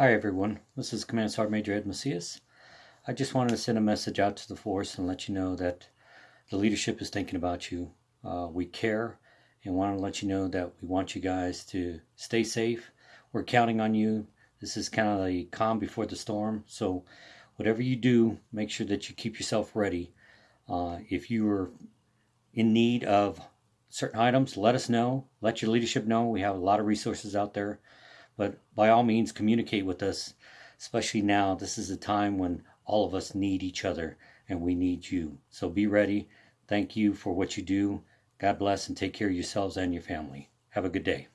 Hi everyone, this is Command Sergeant Major Ed Macias. I just wanted to send a message out to the force and let you know that the leadership is thinking about you. Uh, we care and want to let you know that we want you guys to stay safe. We're counting on you. This is kind of the calm before the storm. So whatever you do, make sure that you keep yourself ready. Uh, if you are in need of certain items, let us know. Let your leadership know. We have a lot of resources out there. But by all means, communicate with us, especially now. This is a time when all of us need each other and we need you. So be ready. Thank you for what you do. God bless and take care of yourselves and your family. Have a good day.